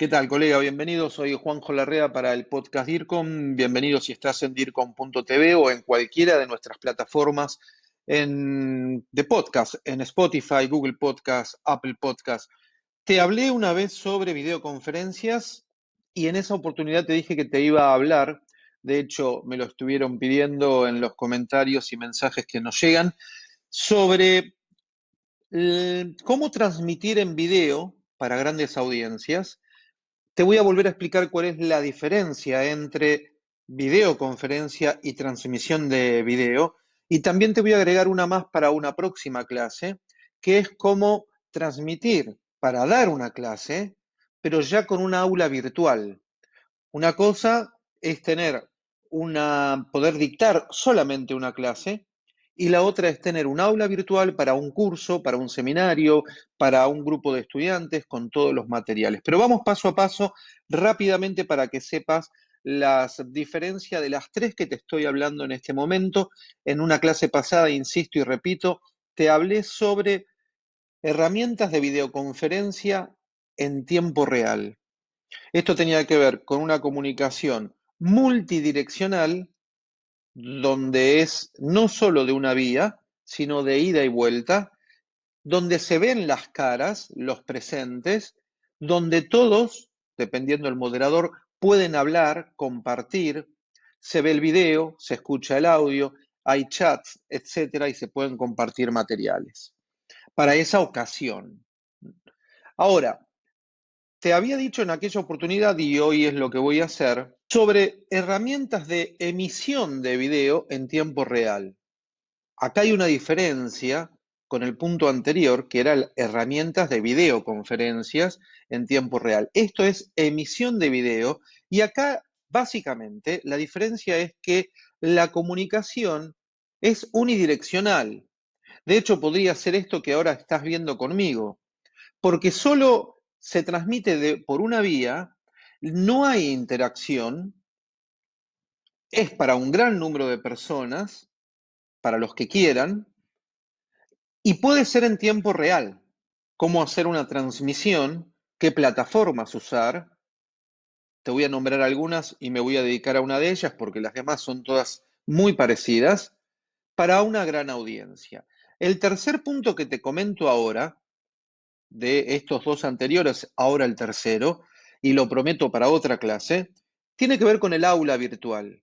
¿Qué tal, colega? Bienvenido. Soy Juanjo Larrea para el podcast DIRCOM. Bienvenido si estás en DIRCOM.tv o en cualquiera de nuestras plataformas de podcast, en Spotify, Google Podcast, Apple Podcast. Te hablé una vez sobre videoconferencias y en esa oportunidad te dije que te iba a hablar. De hecho, me lo estuvieron pidiendo en los comentarios y mensajes que nos llegan sobre eh, cómo transmitir en video para grandes audiencias te voy a volver a explicar cuál es la diferencia entre videoconferencia y transmisión de video. Y también te voy a agregar una más para una próxima clase, que es cómo transmitir para dar una clase, pero ya con una aula virtual. Una cosa es tener una, poder dictar solamente una clase y la otra es tener un aula virtual para un curso, para un seminario, para un grupo de estudiantes con todos los materiales. Pero vamos paso a paso rápidamente para que sepas las diferencias de las tres que te estoy hablando en este momento. En una clase pasada, insisto y repito, te hablé sobre herramientas de videoconferencia en tiempo real. Esto tenía que ver con una comunicación multidireccional donde es no solo de una vía, sino de ida y vuelta, donde se ven las caras, los presentes, donde todos, dependiendo del moderador, pueden hablar, compartir, se ve el video, se escucha el audio, hay chats, etcétera, y se pueden compartir materiales para esa ocasión. Ahora, te había dicho en aquella oportunidad, y hoy es lo que voy a hacer, sobre herramientas de emisión de video en tiempo real. Acá hay una diferencia con el punto anterior, que eran herramientas de videoconferencias en tiempo real. Esto es emisión de video y acá básicamente la diferencia es que la comunicación es unidireccional. De hecho, podría ser esto que ahora estás viendo conmigo, porque solo se transmite por una vía, no hay interacción, es para un gran número de personas, para los que quieran, y puede ser en tiempo real. Cómo hacer una transmisión, qué plataformas usar. Te voy a nombrar algunas y me voy a dedicar a una de ellas porque las demás son todas muy parecidas para una gran audiencia. El tercer punto que te comento ahora de estos dos anteriores, ahora el tercero, y lo prometo para otra clase, tiene que ver con el aula virtual.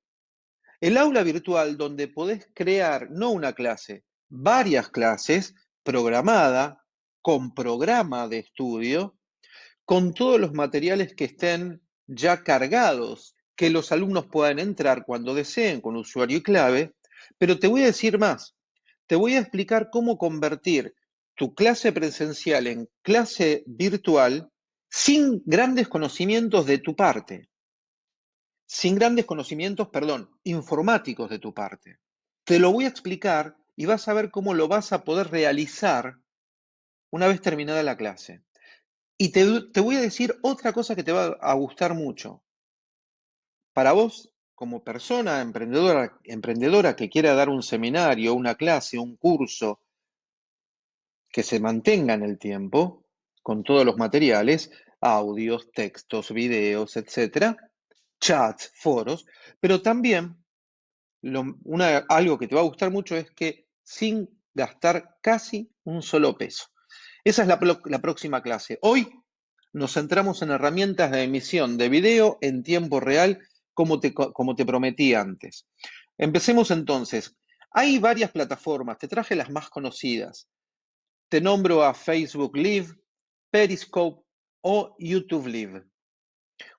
El aula virtual donde podés crear no una clase, varias clases programada, con programa de estudio, con todos los materiales que estén ya cargados, que los alumnos puedan entrar cuando deseen con usuario y clave, pero te voy a decir más, te voy a explicar cómo convertir tu clase presencial en clase virtual sin grandes conocimientos de tu parte, sin grandes conocimientos, perdón, informáticos de tu parte. Te lo voy a explicar y vas a ver cómo lo vas a poder realizar una vez terminada la clase. Y te, voy a decir otra cosa que te va a gustar mucho. Para vos, como persona emprendedora, emprendedora que quiera dar un seminario, una clase, un curso, que se mantenga en el tiempo, con todos los materiales, audios, textos, videos, etcétera, chats, foros, pero también algo que te va a gustar mucho es que sin gastar casi un solo peso. Esa es la, próxima clase. Hoy nos centramos en herramientas de emisión de video en tiempo real, como te prometí antes. Empecemos entonces. Hay varias plataformas, te traje las más conocidas. Te nombro a Facebook Live, Periscope o YouTube Live.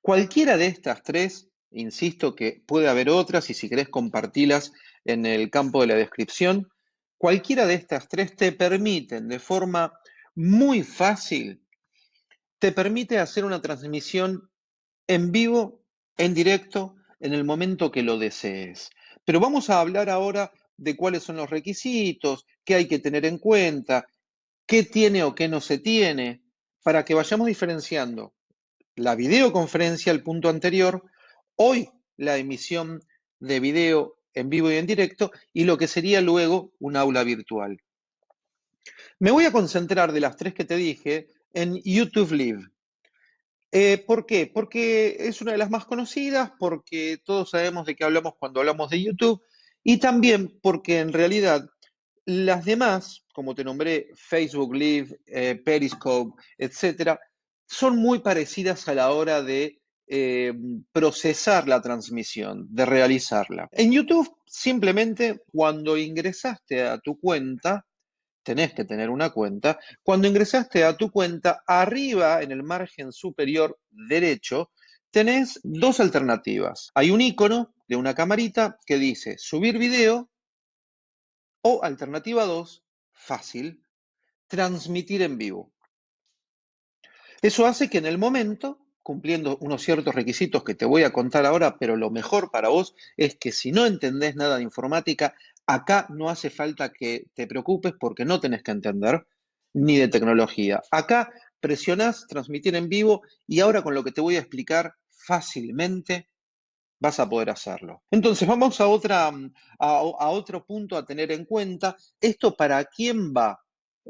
Cualquiera de estas tres, insisto que puede haber otras y si querés compartirlas en el campo de la descripción, cualquiera de estas tres te permiten de forma muy fácil, te permite hacer una transmisión en vivo, en directo, en el momento que lo desees. Pero vamos a hablar ahora de cuáles son los requisitos, qué hay que tener en cuenta, qué tiene o qué no se tiene, para que vayamos diferenciando la videoconferencia, el punto anterior, hoy la emisión de video en vivo y en directo y lo que sería luego un aula virtual. Me voy a concentrar de las tres que te dije en YouTube Live. Eh, ¿por qué? Porque es una de las más conocidas, porque todos sabemos de qué hablamos cuando hablamos de YouTube y también porque en realidad las demás, como te nombré, Facebook Live, eh, Periscope, etcétera, son muy parecidas a la hora de eh, procesar la transmisión, de realizarla. En YouTube, simplemente cuando ingresaste a tu cuenta, tenés que tener una cuenta, cuando ingresaste a tu cuenta, arriba en el margen superior derecho, tenés dos alternativas. Hay un icono de una camarita que dice subir video o alternativa 2, fácil, transmitir en vivo. Eso hace que en el momento, cumpliendo unos ciertos requisitos que te voy a contar ahora, pero lo mejor para vos es que si no entendés nada de informática, Acá no hace falta que te preocupes porque no tenés que entender ni de tecnología. Acá presionás transmitir en vivo y ahora con lo que te voy a explicar fácilmente vas a poder hacerlo. Entonces vamos a, otra, a, a otro punto a tener en cuenta. ¿Esto para quién va?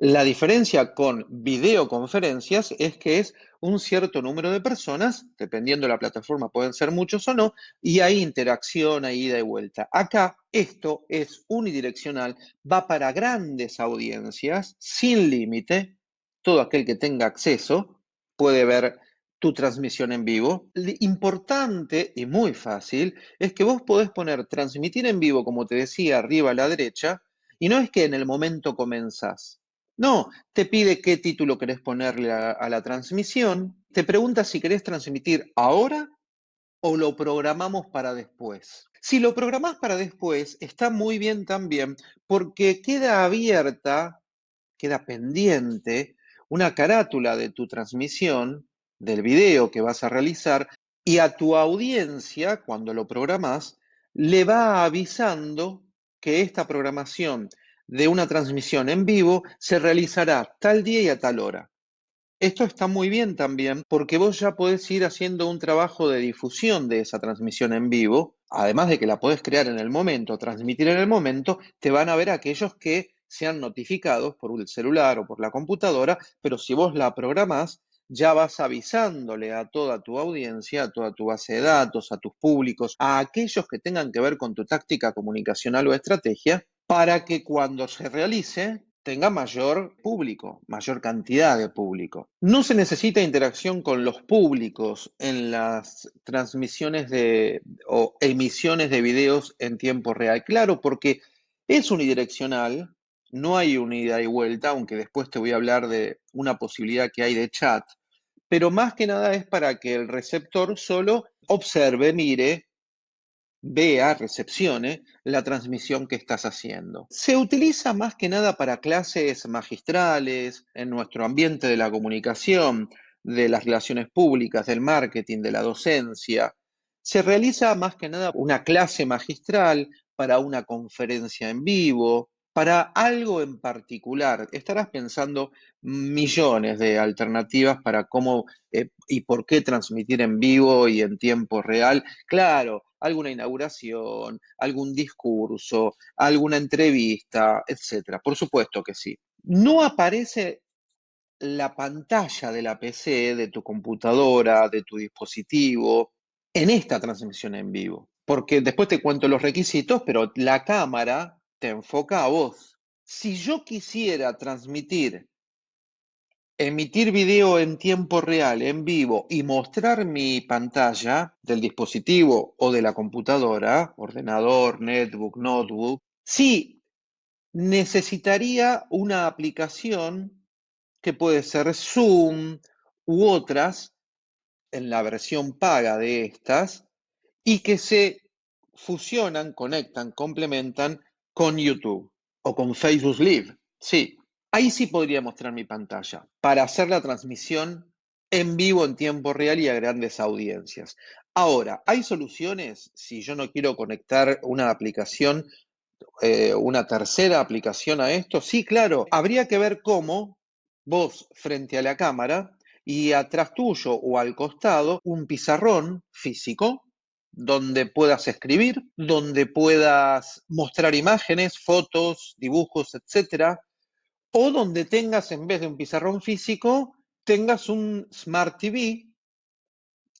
La diferencia con videoconferencias es que es un cierto número de personas, dependiendo de la plataforma pueden ser muchos o no, y hay interacción, hay ida y vuelta. Acá esto es unidireccional, va para grandes audiencias, sin límite, todo aquel que tenga acceso puede ver tu transmisión en vivo. Lo importante y muy fácil es que vos podés poner transmitir en vivo, como te decía, arriba a la derecha, y no es que en el momento comenzás. No, te pide qué título querés ponerle a, la transmisión, te pregunta si querés transmitir ahora o lo programamos para después. Si lo programás para después, está muy bien también porque queda abierta, queda pendiente una carátula de tu transmisión, del video que vas a realizar, y a tu audiencia, cuando lo programás, le va avisando que esta programación de una transmisión en vivo se realizará tal día y a tal hora. Esto está muy bien también porque vos ya podés ir haciendo un trabajo de difusión de esa transmisión en vivo, además de que la podés crear en el momento, transmitir en el momento, te van a ver aquellos que sean notificados por el celular o por la computadora, pero si vos la programás, ya vas avisándole a toda tu audiencia, a toda tu base de datos, a tus públicos, a aquellos que tengan que ver con tu táctica comunicacional o estrategia, para que cuando se realice tenga mayor público, mayor cantidad de público. No se necesita interacción con los públicos en las transmisiones de, o emisiones de videos en tiempo real. Claro, porque es unidireccional, no hay una ida y vuelta, aunque después te voy a hablar de una posibilidad que hay de chat, pero más que nada es para que el receptor solo observe, mire, vea, recepcione la transmisión que estás haciendo. Se utiliza más que nada para clases magistrales, en nuestro ambiente de la comunicación, de las relaciones públicas, del marketing, de la docencia. Se realiza más que nada una clase magistral para una conferencia en vivo, para algo en particular. Estarás pensando millones de alternativas para cómo eh, y por qué transmitir en vivo y en tiempo real. Claro, alguna inauguración, algún discurso, alguna entrevista, etcétera. Por supuesto que sí. No aparece la pantalla de la PC, de tu computadora, de tu dispositivo, en esta transmisión en vivo. Porque después te cuento los requisitos, pero la cámara te enfoca a vos. Si yo quisiera transmitir emitir video en tiempo real, en vivo, y mostrar mi pantalla del dispositivo o de la computadora, ordenador, netbook, notebook, sí necesitaría una aplicación que puede ser Zoom u otras en la versión paga de estas y que se fusionan, conectan, complementan con YouTube o con Facebook Live. Sí, Ahí sí podría mostrar mi pantalla para hacer la transmisión en vivo en tiempo real y a grandes audiencias. Ahora, ¿hay soluciones si yo no quiero conectar una aplicación, eh, una tercera aplicación a esto? Sí, claro. Habría que ver cómo vos frente a la cámara y atrás tuyo o al costado un pizarrón físico donde puedas escribir, donde puedas mostrar imágenes, fotos, dibujos, etcétera, o donde tengas, en vez de un pizarrón físico, tengas un Smart TV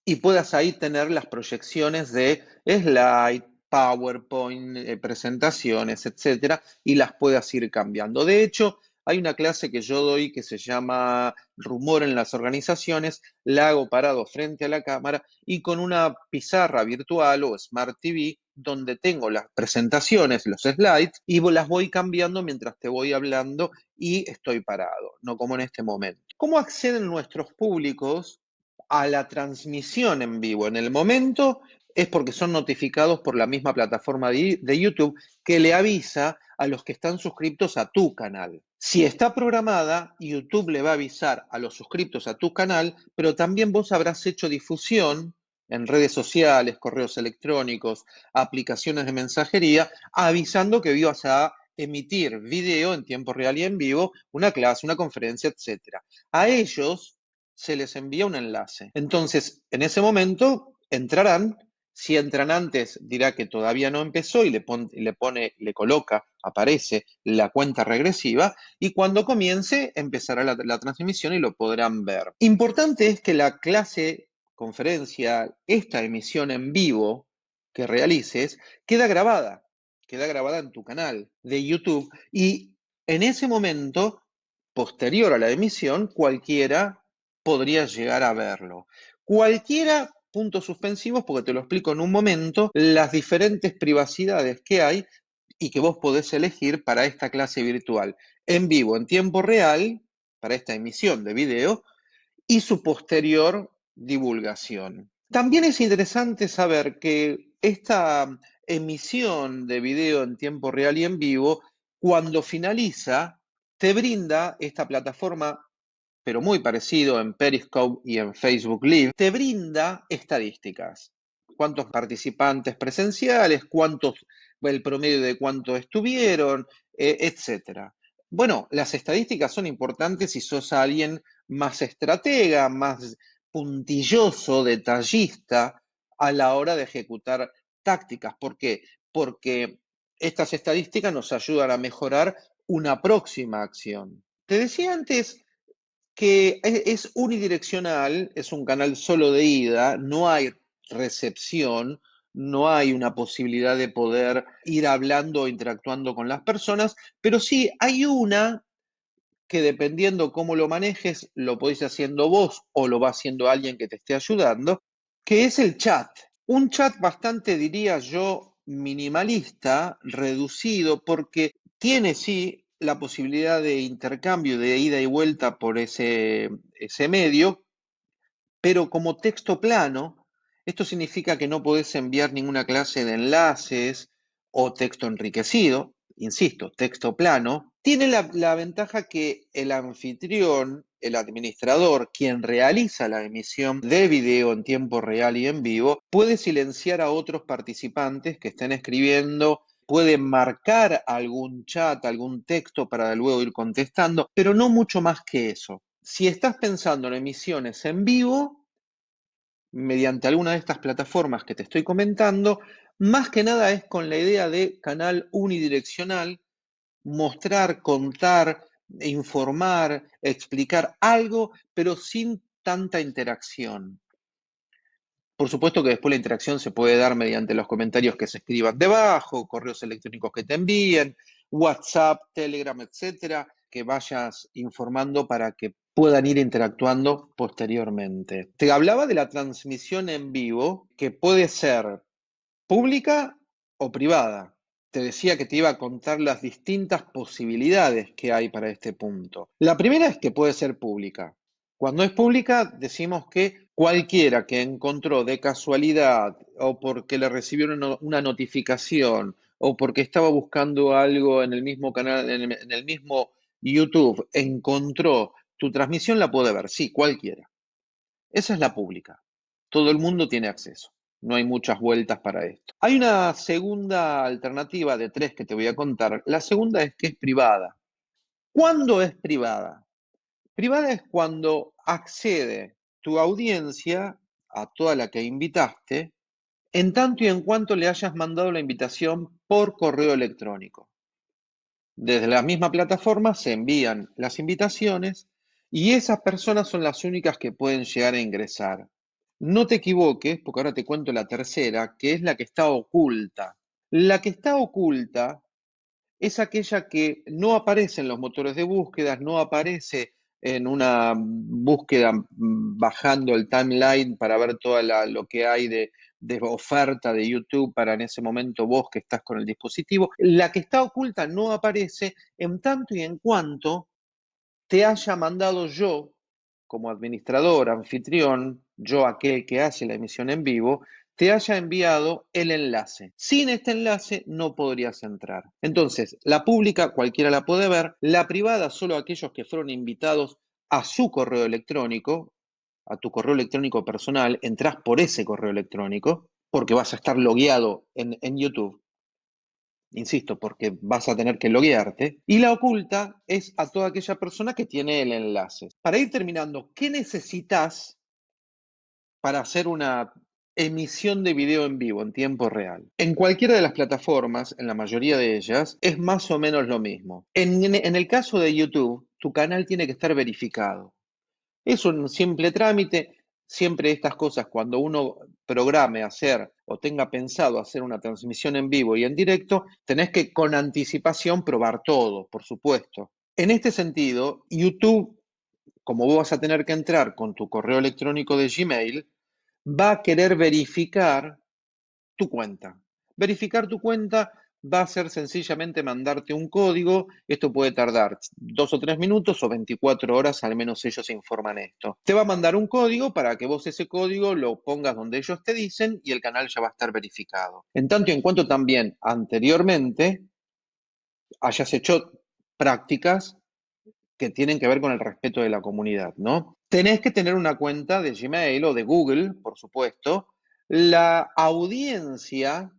y puedas ahí tener las proyecciones de slide, PowerPoint, eh, presentaciones, etcétera, y las puedas ir cambiando. De hecho, hay una clase que yo doy que se llama Rumor en las organizaciones, la hago parado frente a la cámara y con una pizarra virtual o Smart TV donde tengo las presentaciones, los slides, y las voy cambiando mientras te voy hablando y estoy parado, no como en este momento. ¿Cómo acceden nuestros públicos a la transmisión en vivo? En el momento es porque son notificados por la misma plataforma de, YouTube que le avisa a los que están suscritos a tu canal. Si está programada, YouTube le va a avisar a los suscriptos a tu canal, pero también vos habrás hecho difusión en redes sociales, correos electrónicos, aplicaciones de mensajería, avisando que ibas a emitir video en tiempo real y en vivo, una clase, una conferencia, etc. A ellos se les envía un enlace. Entonces, en ese momento entrarán. Si entran antes, dirá que todavía no empezó y le, pone, le coloca, aparece la cuenta regresiva y cuando comience empezará la transmisión y lo podrán ver. Importante es que la clase conferencia, esta emisión en vivo que realices, queda grabada, queda grabada en tu canal de YouTube y en ese momento, posterior a la emisión, cualquiera podría llegar a verlo. Cualquiera, puntos suspensivos, porque te lo explico en un momento, las diferentes privacidades que hay y que vos podés elegir para esta clase virtual en vivo, en tiempo real, para esta emisión de video, y su posterior divulgación. También es interesante saber que esta emisión de video en tiempo real y en vivo, cuando finaliza, te brinda esta plataforma, pero muy parecido en Periscope y en Facebook Live, te brinda estadísticas. Cuántos participantes presenciales, cuántos, el promedio de cuántos estuvieron, eh, etcétera. Bueno, las estadísticas son importantes si sos alguien más estratega, más puntilloso, detallista a la hora de ejecutar tácticas. ¿Por qué? Porque estas estadísticas nos ayudan a mejorar una próxima acción. Te decía antes que es unidireccional, es un canal solo de ida, no hay recepción, no hay una posibilidad de poder ir hablando o interactuando con las personas, pero sí hay una que dependiendo cómo lo manejes, lo podéis haciendo vos o lo va haciendo alguien que te esté ayudando, que es el chat. Un chat bastante, diría yo, minimalista, reducido, porque tiene sí la posibilidad de intercambio, de ida y vuelta por ese, ese medio, pero como texto plano, esto significa que no podés enviar ninguna clase de enlaces o texto enriquecido, insisto, texto plano, tiene la, ventaja que el anfitrión, el administrador, quien realiza la emisión de video en tiempo real y en vivo, puede silenciar a otros participantes que estén escribiendo, puede marcar algún chat, algún texto para luego ir contestando, pero no mucho más que eso. Si estás pensando en emisiones en vivo, mediante alguna de estas plataformas que te estoy comentando, más que nada es con la idea de canal unidireccional, mostrar, contar, informar, explicar algo, pero sin tanta interacción. Por supuesto que después la interacción se puede dar mediante los comentarios que se escriban debajo, correos electrónicos que te envíen, WhatsApp, Telegram, etcétera, que vayas informando para que puedan ir interactuando posteriormente. Te hablaba de la transmisión en vivo, que puede ser pública o privada. Te decía que te iba a contar las distintas posibilidades que hay para este punto. La primera es que puede ser pública. Cuando es pública, decimos que cualquiera que encontró de casualidad o porque le recibieron una notificación o porque estaba buscando algo en el mismo canal, en el mismo YouTube, encontró tu transmisión, la puede ver. Sí, cualquiera. Esa es la pública. Todo el mundo tiene acceso. No hay muchas vueltas para esto. Hay una segunda alternativa de tres que te voy a contar. La segunda es que es privada. ¿Cuándo es privada? Privada es cuando accede tu audiencia a toda la que invitaste, en tanto y en cuanto le hayas mandado la invitación por correo electrónico. Desde la misma plataforma se envían las invitaciones y esas personas son las únicas que pueden llegar a ingresar. No te equivoques, porque ahora te cuento la tercera, que es la que está oculta. La que está oculta es aquella que no aparece en los motores de búsqueda, no aparece en una búsqueda bajando el timeline para ver todo lo que hay de, de oferta de YouTube para en ese momento vos que estás con el dispositivo. La que está oculta no aparece en tanto y en cuanto te haya mandado yo, como administrador, anfitrión, yo aquel que hace la emisión en vivo, te haya enviado el enlace. Sin este enlace no podrías entrar. Entonces, la pública cualquiera la puede ver, la privada solo aquellos que fueron invitados a su correo electrónico, a tu correo electrónico personal, entras por ese correo electrónico, porque vas a estar logueado en, en YouTube. Insisto, porque vas a tener que loguearte. Y la oculta es a toda aquella persona que tiene el enlace. Para ir terminando, ¿qué necesitas para hacer una emisión de video en vivo en tiempo real. En cualquiera de las plataformas, en la mayoría de ellas, es más o menos lo mismo. En, el caso de YouTube, tu canal tiene que estar verificado. Es un simple trámite. Siempre estas cosas, cuando uno programe hacer o tenga pensado hacer una transmisión en vivo y en directo, tenés que con anticipación probar todo, por supuesto. En este sentido, YouTube, como vos vas a tener que entrar con tu correo electrónico de Gmail, va a querer verificar tu cuenta. Verificar tu cuenta va a ser sencillamente mandarte un código. Esto puede tardar dos o tres minutos o 24 horas, al menos ellos informan esto. Te va a mandar un código para que vos ese código lo pongas donde ellos te dicen y el canal ya va a estar verificado. En tanto y en cuanto también anteriormente hayas hecho prácticas que tienen que ver con el respeto de la comunidad, ¿no? Tenés que tener una cuenta de Gmail o de Google, por supuesto. La audiencia,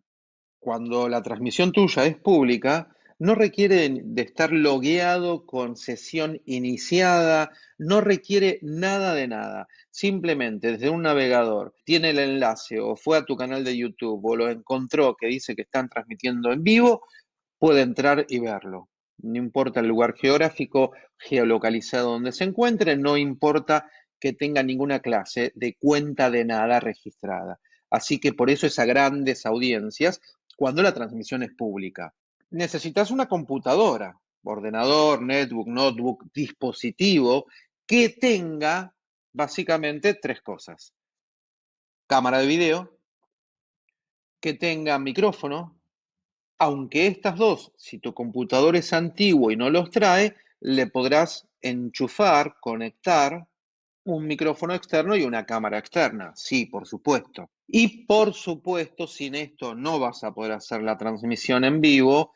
cuando la transmisión tuya es pública, no requiere de estar logueado con sesión iniciada, no requiere nada de nada. Simplemente desde un navegador tiene el enlace o fue a tu canal de YouTube o lo encontró que dice que están transmitiendo en vivo, puede entrar y verlo no importa el lugar geográfico, geolocalizado donde se encuentre, no importa que tenga ninguna clase de cuenta de nada registrada. Así que por eso es a grandes audiencias cuando la transmisión es pública. Necesitas una computadora, ordenador, netbook, notebook, dispositivo que tenga básicamente tres cosas. Cámara de video, que tenga micrófono, aunque estas dos, si tu computador es antiguo y no los trae, le podrás enchufar, conectar un micrófono externo y una cámara externa. Sí, por supuesto. Y por supuesto, sin esto no vas a poder hacer la transmisión en vivo.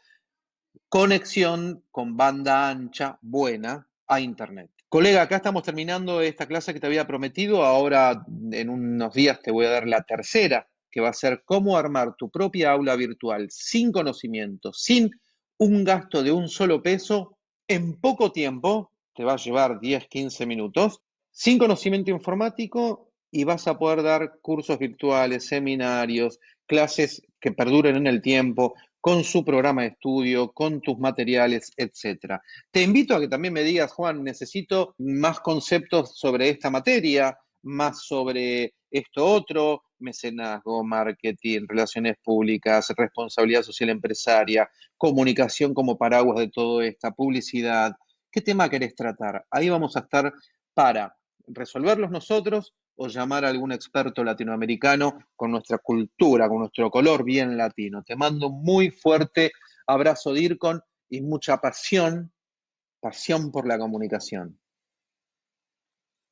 Conexión con banda ancha buena a Internet. Colega, acá estamos terminando esta clase que te había prometido. Ahora en unos días te voy a dar la tercera que va a ser cómo armar tu propia aula virtual sin conocimiento, sin un gasto de un solo peso, en poco tiempo, te va a llevar 10, 15 minutos, sin conocimiento informático y vas a poder dar cursos virtuales, seminarios, clases que perduren en el tiempo, con su programa de estudio, con tus materiales, etc. Te invito a que también me digas, Juan, necesito más conceptos sobre esta materia, más sobre esto otro, mecenazgo, marketing, relaciones públicas, responsabilidad social empresaria, comunicación como paraguas de todo esta, publicidad. ¿Qué tema querés tratar? Ahí vamos a estar para resolverlos nosotros o llamar a algún experto latinoamericano con nuestra cultura, con nuestro color bien latino. Te mando un muy fuerte abrazo, Dircon, y mucha pasión, pasión por la comunicación.